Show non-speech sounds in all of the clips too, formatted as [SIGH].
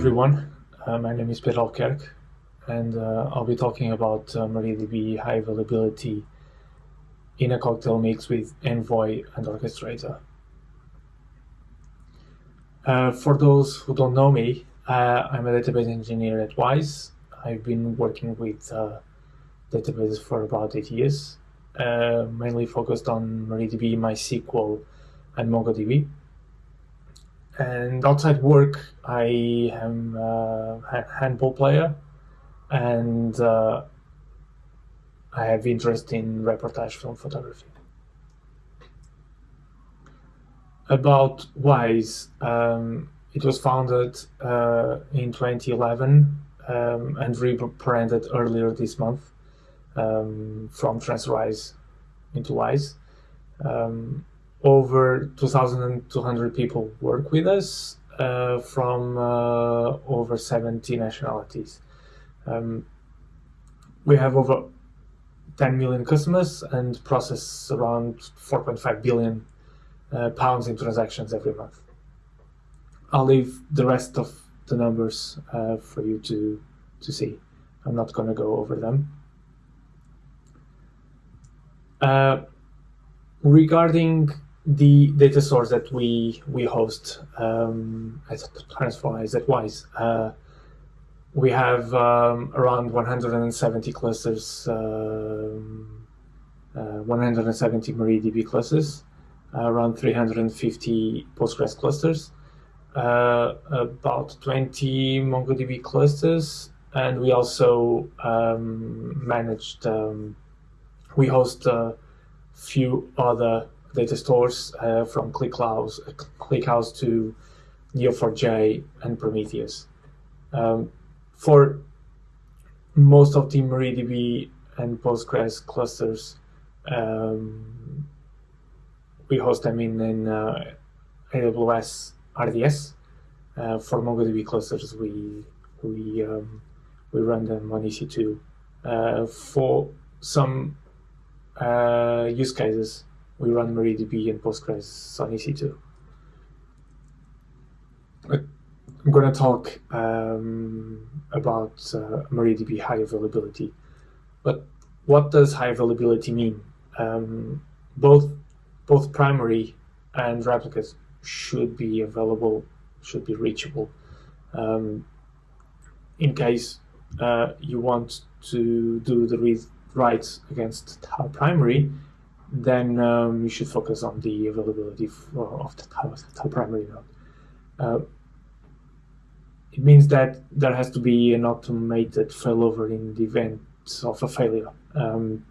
everyone, uh, my name is Peter Alkerk and uh, I'll be talking about uh, MariaDB high availability in a cocktail mix with Envoy and Orchestrator. Uh, for those who don't know me, uh, I'm a database engineer at Wise. I've been working with uh, databases for about eight years, mainly focused on MariaDB, MySQL, and MongoDB. And outside work, I am a handball player and uh, I have interest in reportage film photography. About Wise, um, it was founded uh, in 2011 um, and rebranded earlier this month um, from TransferWise into Wise. Um, over 2,200 people work with us uh, from uh, over 70 nationalities. Um, we have over 10 million customers and process around 4.5 billion uh, pounds in transactions every month. I'll leave the rest of the numbers uh, for you to, to see. I'm not going to go over them. Uh, regarding the data source that we we host um, at TransferWise, at Wise, uh, we have um, around 170 clusters, um, uh, 170 MariaDB clusters, uh, around 350 Postgres clusters, uh, about 20 MongoDB clusters, and we also um, managed, um, we host a few other data stores uh, from ClickHouse, ClickHouse to Neo4j and Prometheus. Um, for most of the MariaDB and Postgres clusters, um, we host them in, in uh, AWS RDS. Uh, for MongoDB clusters, we we um, we run them on EC2. Uh, for some uh, use cases, we run MariaDB and Postgres on EC2. I'm going to talk um, about uh, MariaDB high availability. But what does high availability mean? Um, both both primary and replicas should be available, should be reachable. Um, in case uh, you want to do the read writes against tau primary, then um, you should focus on the availability of the tau primary node. Uh, it means that there has to be an automated failover in the event of a failure. Um,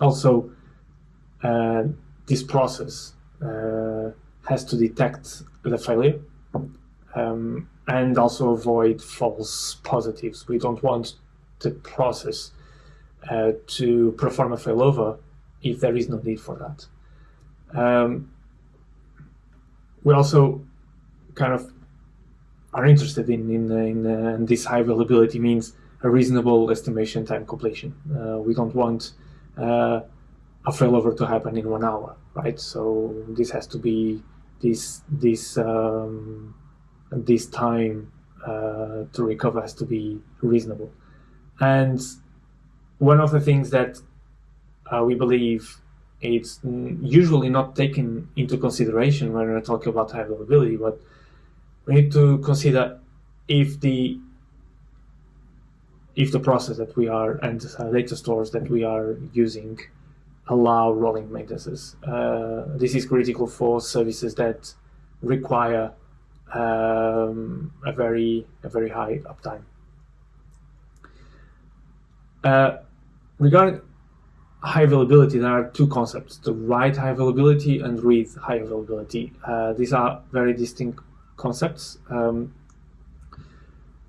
also, uh, this process uh, has to detect the failure um, and also avoid false positives. We don't want the process uh, to perform a failover if there is no need for that. Um, we also kind of are interested in in, in uh, this high availability means a reasonable estimation time completion. Uh, we don't want uh, a failover to happen in one hour, right? So this has to be this this um, this time uh, to recover has to be reasonable. And one of the things that uh, we believe it's usually not taken into consideration when we're talking about high availability, but we need to consider if the if the process that we are and data stores that we are using allow rolling maintenances. Uh, this is critical for services that require um, a very a very high uptime. Uh, regarding high availability, there are two concepts: the write high availability and read high availability. Uh, these are very distinct concepts. Um,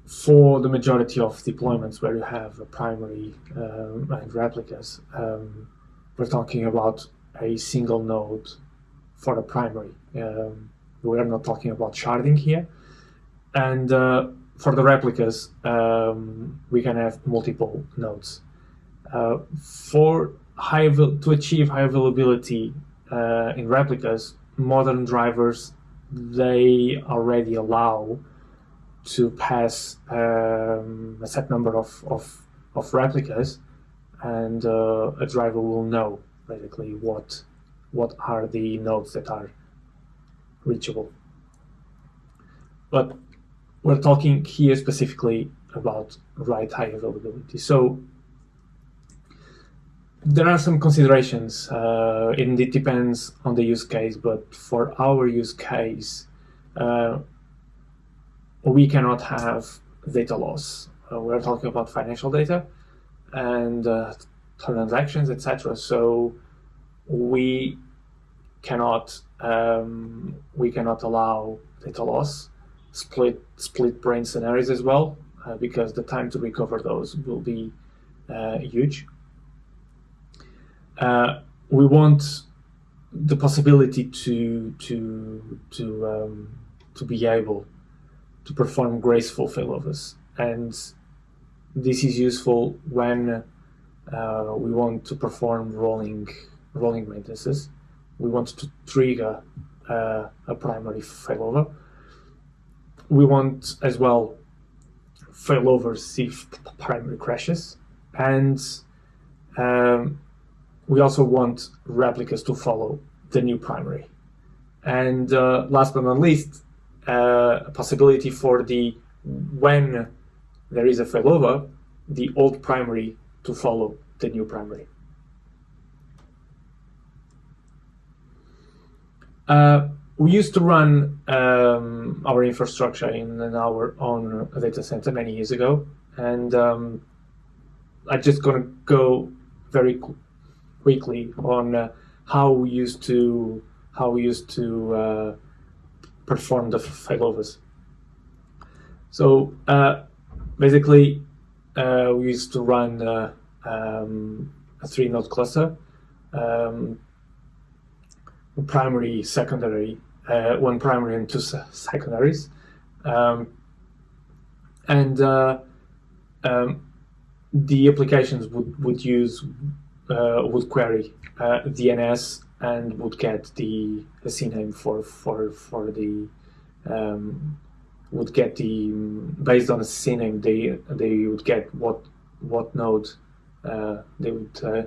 for the majority of deployments where you have a primary um, and replicas, um, we're talking about a single node for a primary. Um, we are not talking about sharding here. And uh, for the replicas, um, we can have multiple nodes. Uh, for high to achieve high availability uh, in replicas, modern drivers they already allow to pass um, a set number of, of, of replicas, and uh, a driver will know basically what what are the nodes that are reachable. But we're talking here specifically about write high availability. So there are some considerations, uh, and it depends on the use case, but for our use case, uh, we cannot have data loss. Uh, we're talking about financial data and uh, transactions, etc. So we cannot um, we cannot allow data loss, split split brain scenarios as well, uh, because the time to recover those will be uh, huge. Uh, we want the possibility to to to um, to be able to perform graceful failovers, and this is useful when uh, we want to perform rolling rolling maintenances. We want to trigger uh, a primary failover. We want as well failovers if primary crashes, and um, we also want replicas to follow the new primary. And uh, last but not least, uh, a possibility for the when there is a failover, the old primary to follow the new primary. Uh, we used to run um, our infrastructure in our own data center many years ago, and um, I'm just going to go very quickly on uh, how we used to how we used to uh, perform the failovers. So uh, basically, uh, we used to run uh, um, a three-node cluster, um, primary, secondary, uh, one primary and two secondaries, um, and um, the applications would would use would query uh, DNS and would get the, the CNAME for for for the um, would get the based on the CNAME they they would get what what node uh, they would uh,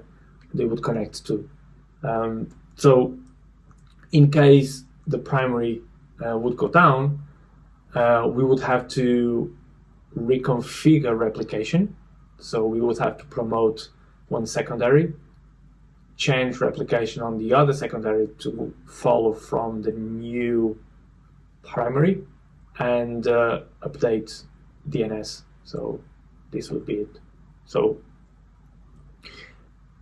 they would connect to. Um, so in case the primary uh, would go down, uh, we would have to reconfigure replication. So we would have to promote one secondary, change replication on the other secondary to follow from the new primary, and uh, update DNS. So this would be it. So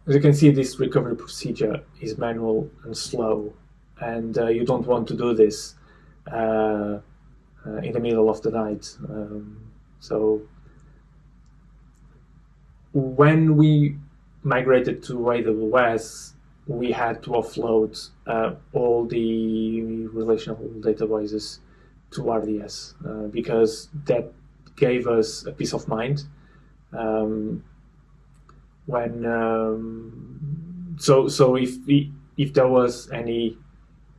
as you can see, this recovery procedure is manual and slow, and uh, you don't want to do this uh, uh in the middle of the night. Um, so when we migrated to AWS, we had to offload uh, all the relational databases to RDS uh, because that gave us a peace of mind. Um, when um, so so if if there was any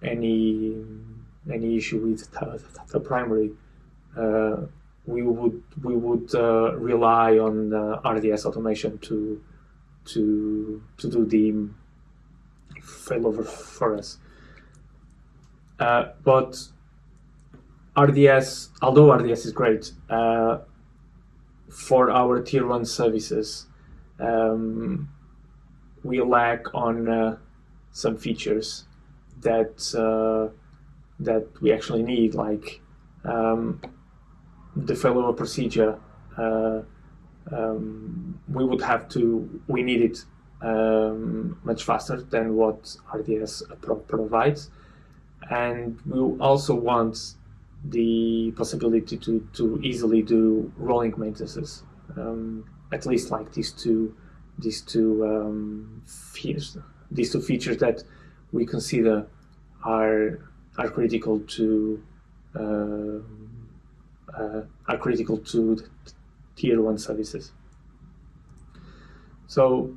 any any issue with the, the primary, uh, we would we would uh, rely on RDS automation to to to do the failover for us. Uh, but RDS, although RDS is great uh, for our tier one services, um, we lack on uh, some features that uh, that we actually need, like um, the failover procedure uh, um, we would have to, we need it um, much faster than what RDS pro provides. And we also want the possibility to, to easily do rolling maintenances, um, at least like these two, these two um, features, these two features that we consider are are critical to uh, uh, are critical to tier one services. So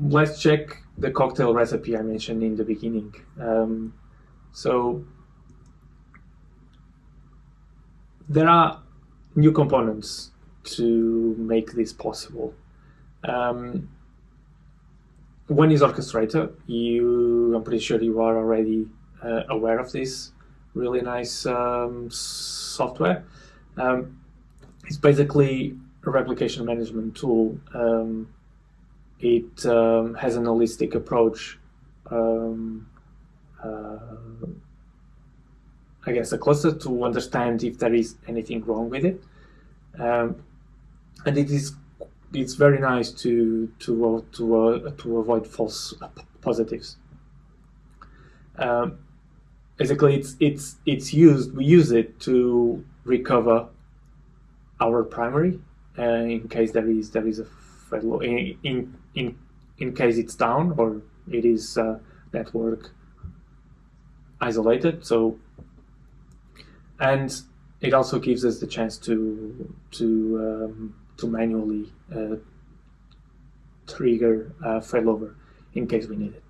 let's check the cocktail recipe I mentioned in the beginning. Um, so there are new components to make this possible. Um, one is Orchestrator. You, I'm pretty sure you are already uh, aware of this really nice um, software. Um, it's basically replication management tool. Um, it um, has an holistic approach. Um, uh, I guess a cluster to understand if there is anything wrong with it, um, and it is it's very nice to to uh, to uh, to avoid false positives. Um, basically, it's it's it's used. We use it to recover our primary uh, in case there is there is a in in in, case it's down or it is uh, network isolated. So and it also gives us the chance to to um, to manually uh, trigger uh, failover in case we need it.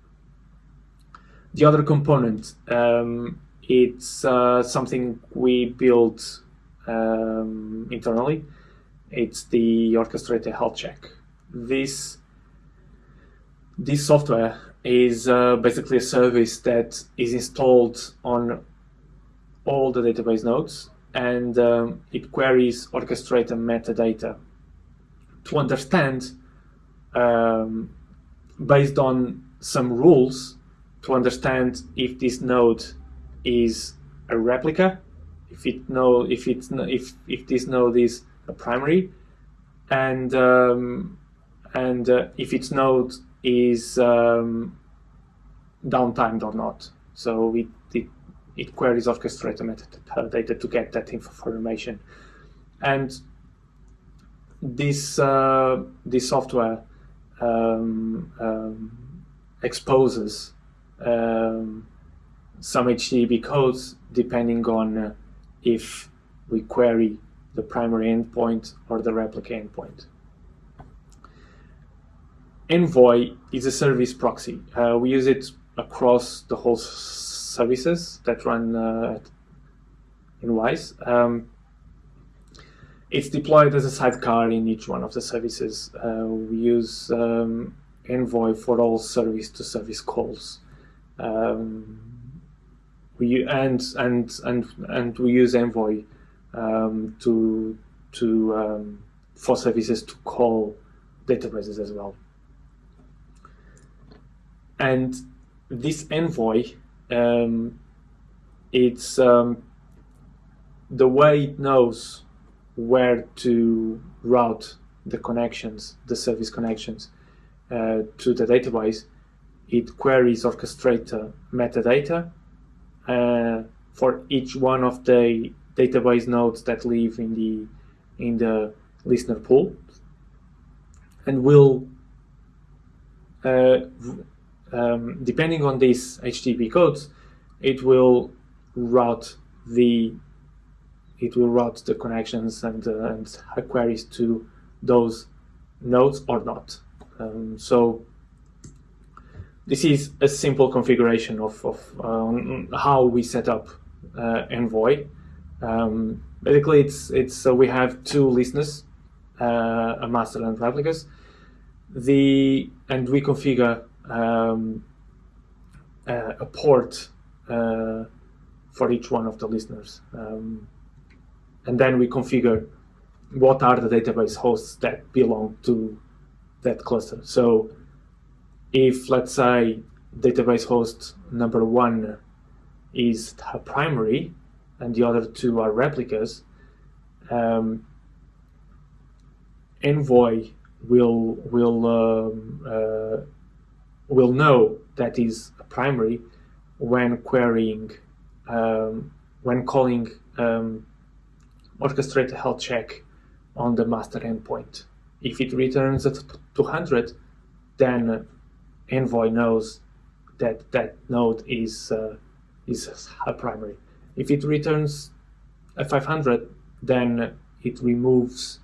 The other component, um, it's uh, something we built um, internally. It's the orchestrator health check. This this software is uh, basically a service that is installed on all the database nodes and um, it queries orchestrate and metadata to understand um, based on some rules to understand if this node is a replica if it know if it's if if this node is a primary and um, and uh, if its node is um, downtimed or not so it, it it queries orchestrator metadata to get that information. And this uh, this software um, um, exposes um, some HTTP codes depending on uh, if we query the primary endpoint or the replica endpoint. Envoy is a service proxy. Uh, we use it across the whole services that run uh, in Wise. Um, it's deployed as a sidecar in each one of the services. Uh, we use um, Envoy for all service-to-service -service calls. Um, we and and and and we use Envoy um, to to um, for services to call databases as well. And this Envoy um, it's um, the way it knows where to route the connections, the service connections uh, to the database. It queries orchestrator metadata uh, for each one of the database nodes that live in the in the listener pool, and will uh, um, depending on these HTTP codes, it will route the it will route the connections and, uh, and queries to those nodes or not. Um, so this is a simple configuration of, of um, how we set up uh, Envoy. Um, basically, it's it's so we have two listeners, uh, a master and replicas. The and we configure um, uh, a port uh, for each one of the listeners. Um, and then we configure what are the database hosts that belong to that cluster. So if, let's say, database host number one is a primary and the other two are replicas, um, Envoy will will um, uh, will know that is a primary when querying, um, when calling um, orchestrator health check on the master endpoint. If it returns at 200, then Envoy knows that that node is uh, is a primary. If it returns a 500, then it removes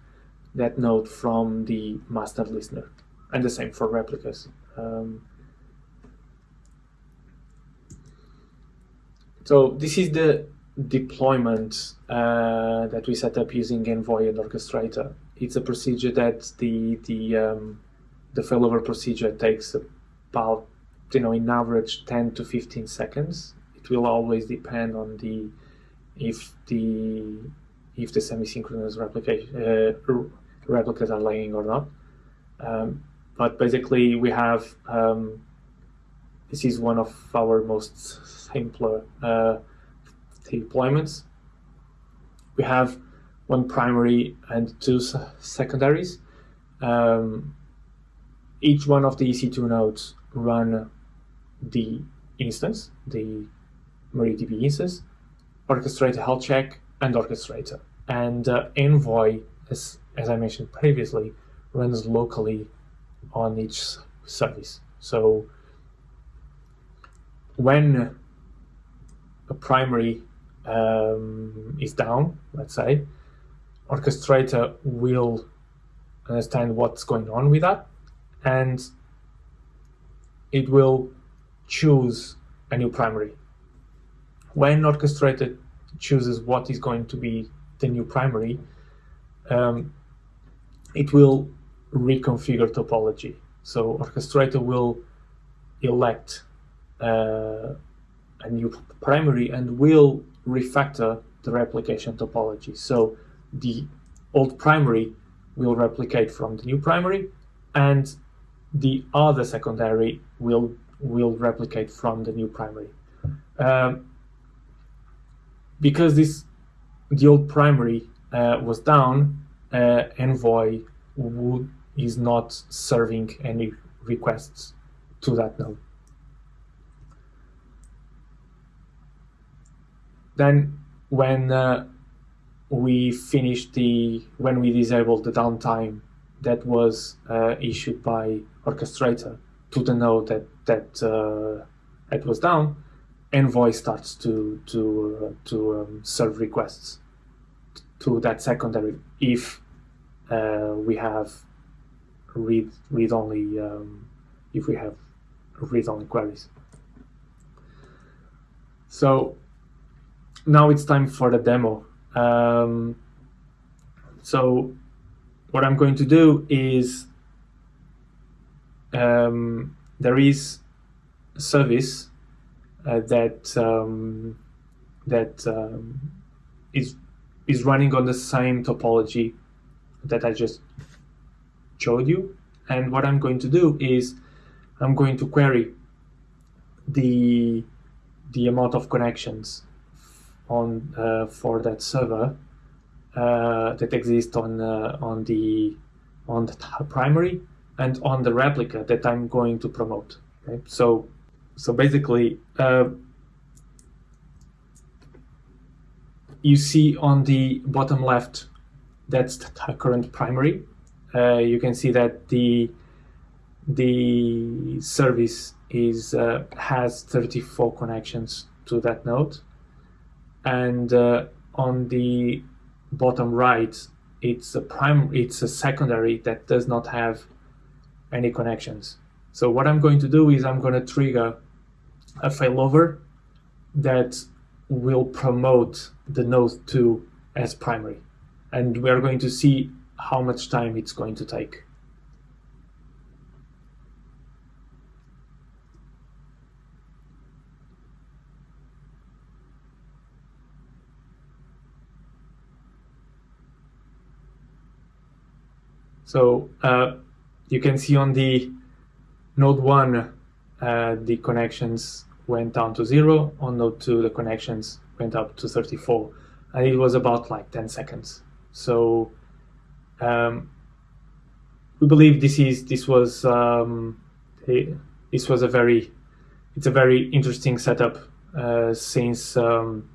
that node from the master listener, and the same for replicas. Um, so this is the deployment uh, that we set up using Envoy and Orchestrator. It's a procedure that the the um, the failover procedure takes about you know in average 10 to 15 seconds. It will always depend on the if the if the semi-synchronous replication uh, replicas are lagging or not. Um, but basically, we have um, this is one of our most simpler uh, deployments. We have one primary and two secondaries. Um, each one of the EC2 nodes run the instance, the MariaDB instance, orchestrator health check, and orchestrator. And uh, Envoy, as, as I mentioned previously, runs locally on each service. So when a primary um, is down, let's say, orchestrator will understand what's going on with that and it will choose a new primary. When orchestrator chooses what is going to be the new primary, um, it will reconfigure topology. So orchestrator will elect uh, a new primary and will refactor the replication topology. So the old primary will replicate from the new primary and the other secondary will will replicate from the new primary. Um, because this the old primary uh, was down, uh, Envoy would, is not serving any requests to that node. Then when uh, we finished the, when we disabled the downtime that was uh, issued by orchestrator to the node that that uh, it was down, Envoy starts to to uh, to um, serve requests to that secondary if uh, we have read read only um, if we have read only queries. So now it's time for the demo. Um, so what I'm going to do is um, there is a service uh, that um, that um, is is running on the same topology that I just showed you. And what I'm going to do is I'm going to query the the amount of connections on uh, for that server uh, that exists on uh, on the on the primary and on the replica that I'm going to promote. Okay? So so basically uh, you see on the bottom left that's the current primary. Uh, you can see that the the service is uh, has 34 connections to that node and uh, on the bottom right it's a prime it's a secondary that does not have any connections so what I'm going to do is I'm going to trigger a failover that will promote the node 2 as primary. And we are going to see how much time it's going to take. So uh, you can see on the node 1, uh, the connections went down to 0. On node 2, the connections went up to 34. And it was about like 10 seconds. So um, we believe this is this was um, a, this was a very it's a very interesting setup uh, since um,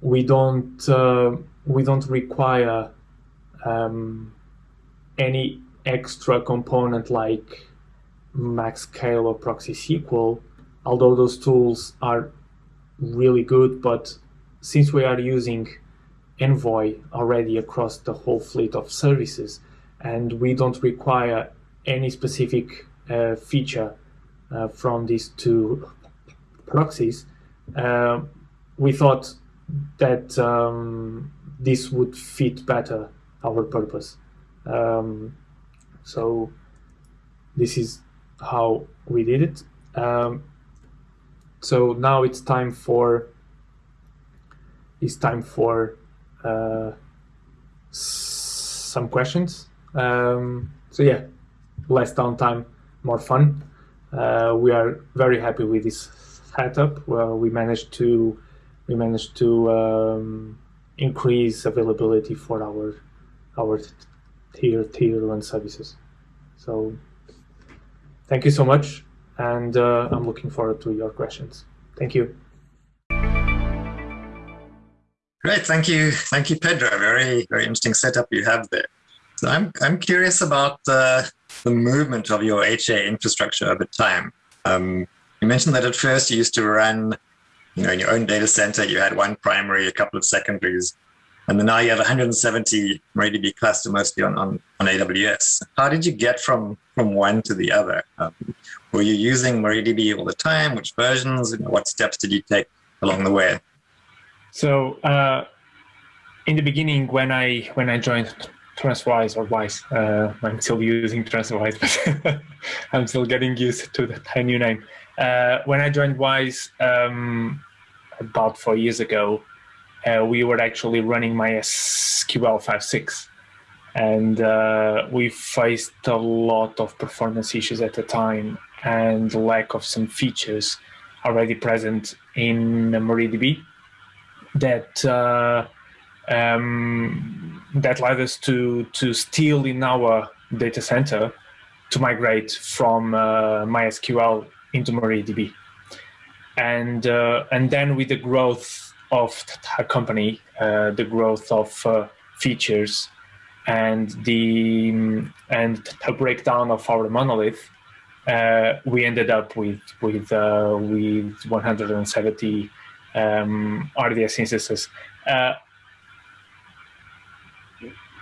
we don't uh, we don't require um, any extra component like MaxScale or ProxySQL, although those tools are really good, but since we are using Envoy already across the whole fleet of services, and we don't require any specific uh, feature uh, from these two proxies, uh, we thought that um, this would fit better our purpose. Um, so this is how we did it. Um, so now it's time for it's time for uh, some questions. Um, so yeah, less downtime, more fun. Uh, we are very happy with this setup. Well, we managed to we managed to um, increase availability for our our tier tier one services. So thank you so much, and uh, I'm looking forward to your questions. Thank you. Great, thank you, thank you, Pedro. Very very interesting setup you have there. So I'm I'm curious about the the movement of your HA infrastructure over time. Um, you mentioned that at first you used to run, you know, in your own data center, you had one primary, a couple of secondaries, and then now you have 170 MariaDB cluster mostly on, on, on AWS. How did you get from, from one to the other? Um, were you using MariaDB all the time? Which versions? What steps did you take along the way? So uh, in the beginning, when I when I joined TransferWise or Wise. Uh, I'm still using TransferWise, but [LAUGHS] I'm still getting used to the new name. Uh, when I joined Wise um, about four years ago, uh, we were actually running MySQL 5.6 and uh, we faced a lot of performance issues at the time and lack of some features already present in MariaDB that uh, um, that led us to to still in our data center to migrate from uh, MySQL into MariaDB, and uh, and then with the growth of a company, uh, the growth of uh, features, and the and the breakdown of our monolith, uh, we ended up with with uh, with 170 um, RDS instances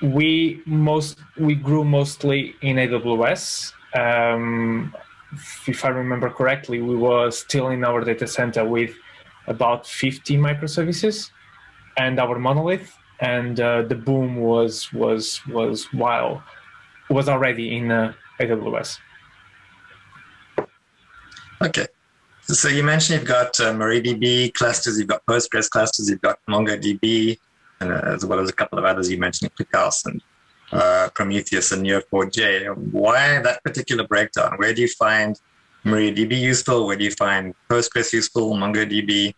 we most we grew mostly in AWS. Um, if I remember correctly, we were still in our data center with about 50 microservices and our monolith, and uh, the boom was was was while was already in uh, AWS. Okay. So you mentioned you've got uh, MariaDB clusters, you've got Postgres clusters, you've got MongoDB, uh, as well as a couple of others you mentioned, ClickHouse and uh, Prometheus and Neo4j. Why that particular breakdown? Where do you find MariaDB useful? Where do you find Postgres useful? MongoDB?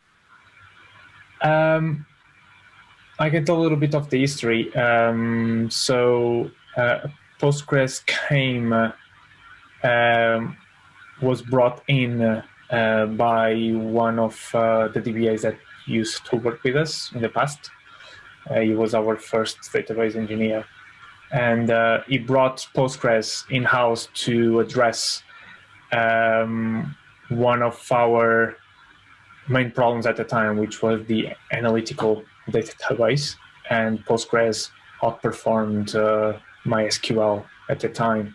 Um, I can tell a little bit of the history. Um, so uh, Postgres came, uh, um, was brought in uh, by one of uh, the DBAs that used to work with us in the past. Uh, he was our first database engineer. And uh, he brought Postgres in-house to address um, one of our main problems at the time, which was the analytical database. And Postgres outperformed uh, MySQL at the time.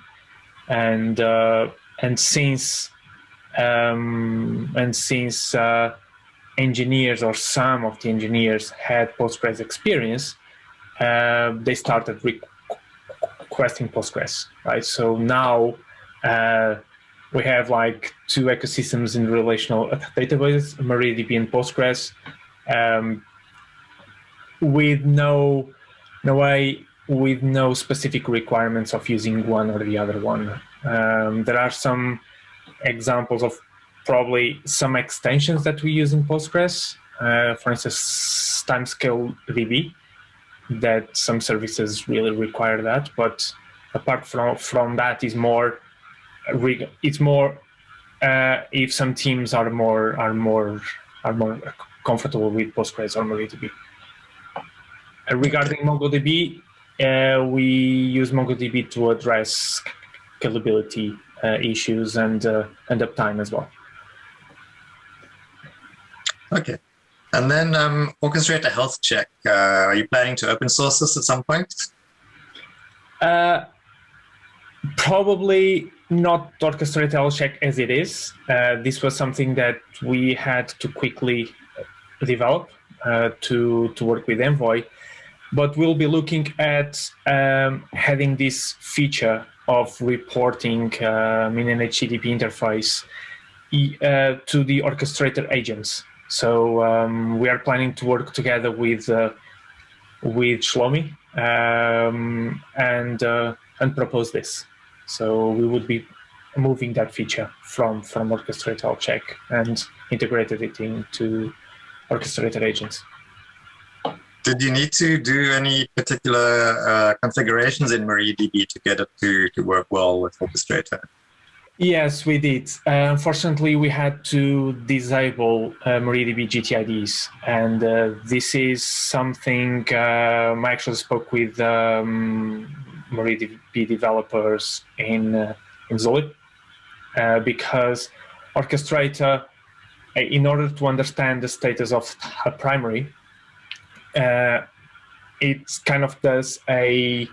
And, uh, and since, um, and since uh, engineers or some of the engineers had Postgres experience, uh, they started requesting Postgres, right? So now uh, we have like two ecosystems in relational databases, MariaDB and Postgres, um, with no, no way, with no specific requirements of using one or the other one. Um, there are some examples of probably some extensions that we use in Postgres, uh, for instance, timescale DB, that some services really require that. But apart from from that, is more it's more uh, if some teams are more are more are more comfortable with Postgres or MariaDB. Uh, regarding MongoDB, uh, we use MongoDB to address scalability uh, issues and uh, and uptime as well. Okay. And then um, orchestrate a health check. Uh, are you planning to open source this at some point? Uh, probably not orchestrator health check as it is. Uh, this was something that we had to quickly develop uh, to to work with Envoy, but we'll be looking at um, having this feature of reporting um, in an HTTP interface uh, to the orchestrator agents. So um, we are planning to work together with uh, with Shlomi um, and uh, and propose this. So we would be moving that feature from from orchestrator check and integrated it into orchestrator agents. Did you need to do any particular uh, configurations in MariaDB to get it to, to work well with Orchestrator? Yes, we did. Uh, unfortunately, we had to disable uh, MariaDB GTIDs, and uh, this is something um, I actually spoke with um, MariaDB developers in uh, in Zulip uh, because Orchestrator, uh, in order to understand the status of a primary, uh, it kind of does a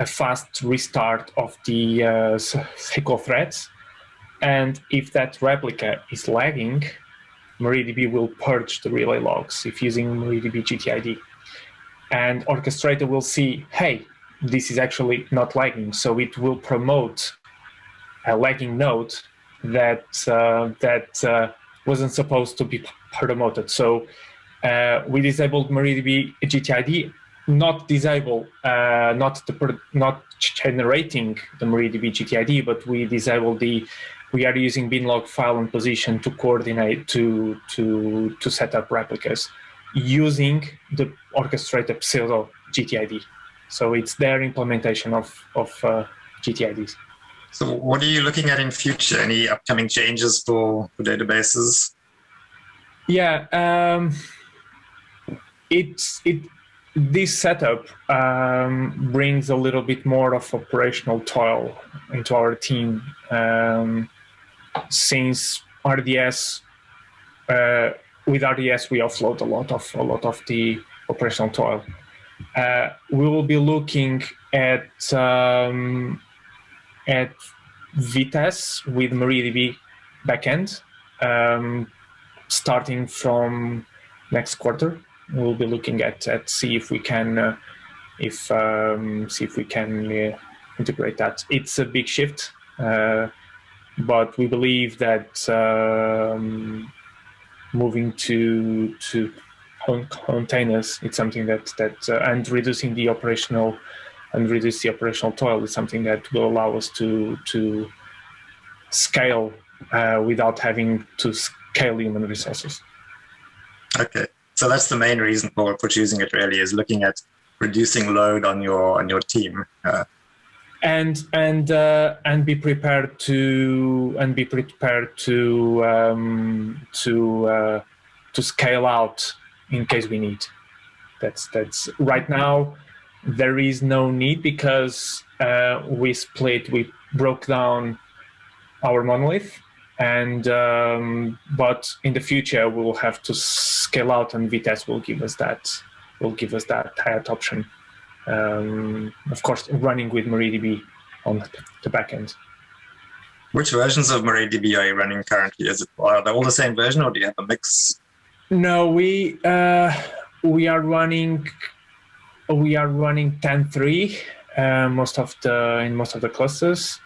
a fast restart of the uh, SQL threads. And if that replica is lagging, MariaDB will purge the relay logs if using MariaDB GTID. And Orchestrator will see, hey, this is actually not lagging. So it will promote a lagging node that, uh, that uh, wasn't supposed to be promoted. So uh, we disabled MariaDB GTID not disable, uh, not the not generating the MariaDB GTID, but we disable the. We are using binlog file and position to coordinate to to to set up replicas using the orchestrated pseudo GTID. So it's their implementation of of uh, GTIDs. So what are you looking at in future? Any upcoming changes for, for databases? Yeah, um, it's it this setup um, brings a little bit more of operational toil into our team um, since RDS uh, with RDS we offload a lot of a lot of the operational toil. Uh, we will be looking at um, at Vitess with MariaDB backend um, starting from next quarter we'll be looking at at see if we can uh, if um, see if we can uh, integrate that. It's a big shift, uh, but we believe that um, moving to to containers. It's something that that uh, and reducing the operational and reduce the operational toil is something that will allow us to to scale uh, without having to scale human resources. Okay. So that's the main reason for, for choosing it really is looking at reducing load on your on your team uh, and and uh, and be prepared to and be prepared to um, to uh, to scale out in case we need. That's that's right now there is no need because uh, we split we broke down our monolith and um, but in the future we will have to scale out and Vitess will give us that will give us that tired option. Um, of course running with MariaDB on the back end. Which versions of MariaDB are you running currently? Is it are they all the same version or do you have a mix no we uh, we are running we are running 10.3 uh, most of the in most of the clusters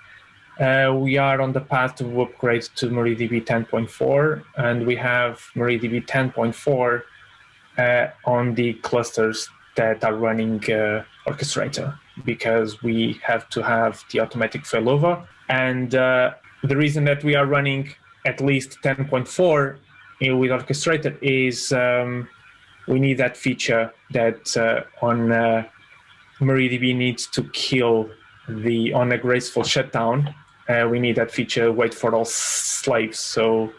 uh, we are on the path to upgrade to MariaDB 10.4, and we have MariaDB 10.4 uh, on the clusters that are running uh, Orchestrator because we have to have the automatic failover. And uh, the reason that we are running at least 10.4 with Orchestrator is um, we need that feature that uh, on uh, MariaDB needs to kill the on a graceful shutdown uh, we need that feature wait for all slaves so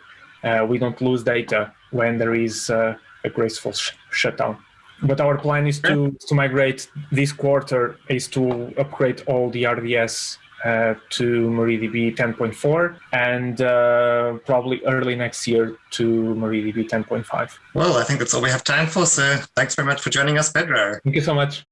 uh, we don't lose data when there is uh, a graceful sh shutdown. But our plan is to, to migrate this quarter is to upgrade all the RDS uh, to MariaDB 10.4 and uh, probably early next year to MariaDB 10.5. Well, I think that's all we have time for. So thanks very much for joining us, Pedro. Thank you so much.